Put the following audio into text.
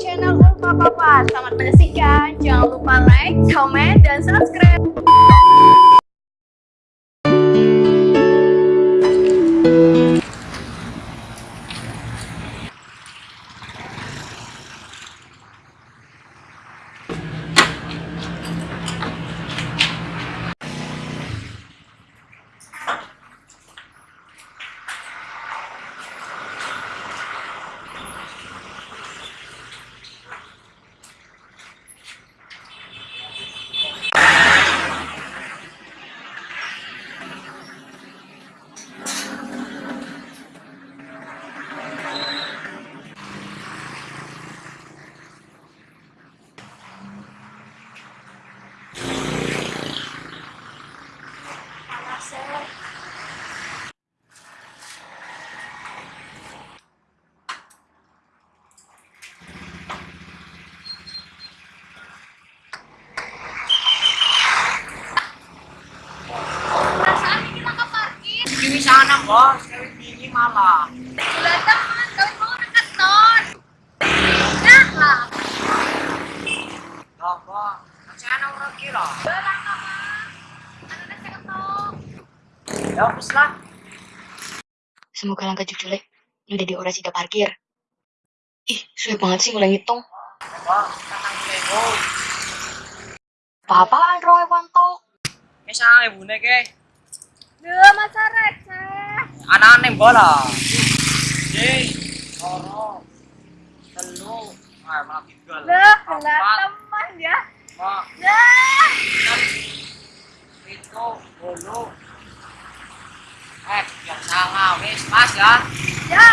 channel Ulfa Papa. Selamat menyaksikan. Jangan lupa like, comment, dan subscribe. Perasaan kita ke parkir. Di sana bos, kawin tinggi malah. Sudah teman, kau mau dekat ton. Nah lah. Loh bos, sana orang kira. Belang nama. Anu nasi ketong. Ya hapus lah. Semoga langkah jelek udah di orasi da parkir. Ih, suwe banget sih mulai ngitung. Ya bos. Apa-apaan roe wanto? Ya sana ibu ke. Duh, masa receh. Anak-anak bola. Jadi, loro, telu, ah malah tinggal. Duh, Empat, teman ya. lima, Duh. itu, bolu. Eh, yang salah, wis, mas ya. Ya.